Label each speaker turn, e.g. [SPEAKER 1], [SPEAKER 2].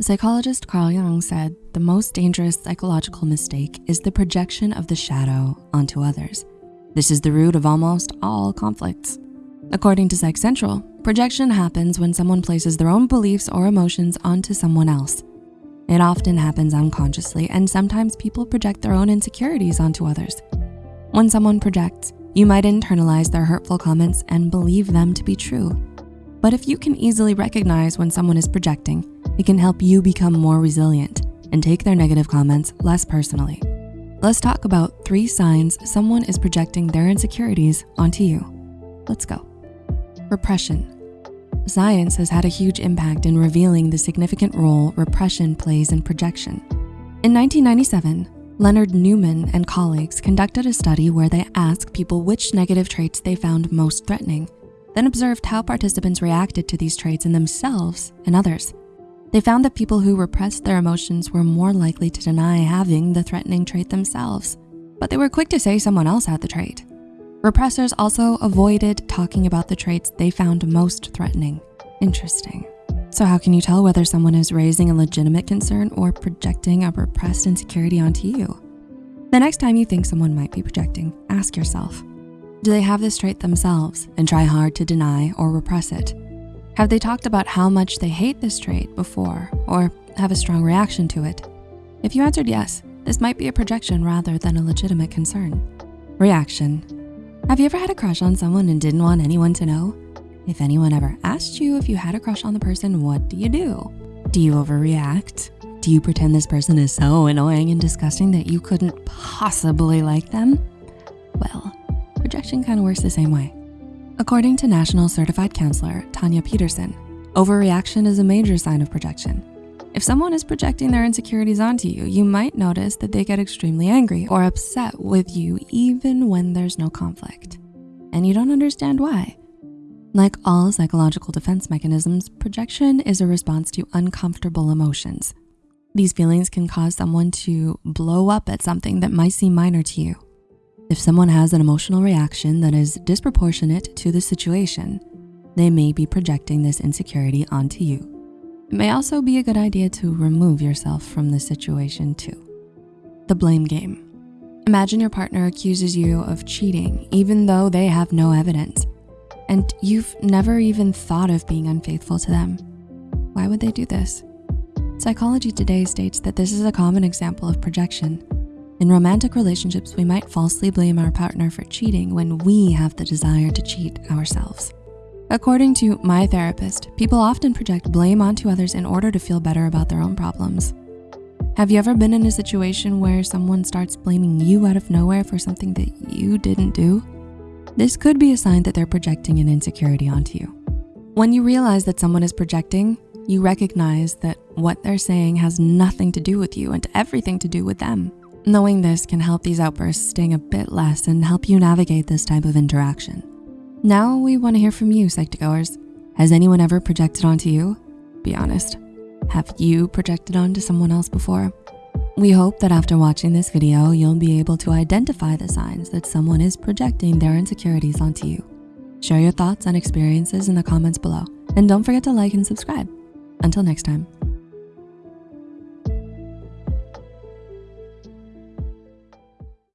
[SPEAKER 1] Psychologist Carl Jung said the most dangerous psychological mistake is the projection of the shadow onto others. This is the root of almost all conflicts. According to Psych Central, projection happens when someone places their own beliefs or emotions onto someone else. It often happens unconsciously and sometimes people project their own insecurities onto others. When someone projects, you might internalize their hurtful comments and believe them to be true. But if you can easily recognize when someone is projecting, it can help you become more resilient and take their negative comments less personally. Let's talk about three signs someone is projecting their insecurities onto you. Let's go. Repression. Science has had a huge impact in revealing the significant role repression plays in projection. In 1997, Leonard Newman and colleagues conducted a study where they asked people which negative traits they found most threatening, then observed how participants reacted to these traits in themselves and others. They found that people who repressed their emotions were more likely to deny having the threatening trait themselves, but they were quick to say someone else had the trait. Repressors also avoided talking about the traits they found most threatening. Interesting. So how can you tell whether someone is raising a legitimate concern or projecting a repressed insecurity onto you? The next time you think someone might be projecting, ask yourself, do they have this trait themselves and try hard to deny or repress it? Have they talked about how much they hate this trait before or have a strong reaction to it? If you answered yes, this might be a projection rather than a legitimate concern. Reaction. Have you ever had a crush on someone and didn't want anyone to know? If anyone ever asked you if you had a crush on the person, what do you do? Do you overreact? Do you pretend this person is so annoying and disgusting that you couldn't possibly like them? Well, rejection kind of works the same way. According to National Certified Counselor Tanya Peterson, overreaction is a major sign of projection. If someone is projecting their insecurities onto you, you might notice that they get extremely angry or upset with you even when there's no conflict. And you don't understand why. Like all psychological defense mechanisms, projection is a response to uncomfortable emotions. These feelings can cause someone to blow up at something that might seem minor to you. If someone has an emotional reaction that is disproportionate to the situation, they may be projecting this insecurity onto you. It may also be a good idea to remove yourself from the situation too. The blame game. Imagine your partner accuses you of cheating even though they have no evidence and you've never even thought of being unfaithful to them. Why would they do this? Psychology Today states that this is a common example of projection. In romantic relationships, we might falsely blame our partner for cheating when we have the desire to cheat ourselves. According to my therapist, people often project blame onto others in order to feel better about their own problems. Have you ever been in a situation where someone starts blaming you out of nowhere for something that you didn't do? This could be a sign that they're projecting an insecurity onto you. When you realize that someone is projecting, you recognize that what they're saying has nothing to do with you and everything to do with them. Knowing this can help these outbursts sting a bit less and help you navigate this type of interaction. Now we wanna hear from you, Psych2Goers. Has anyone ever projected onto you? Be honest. Have you projected onto someone else before? We hope that after watching this video, you'll be able to identify the signs that someone is projecting their insecurities onto you. Share your thoughts and experiences in the comments below. And don't forget to like and subscribe. Until next time.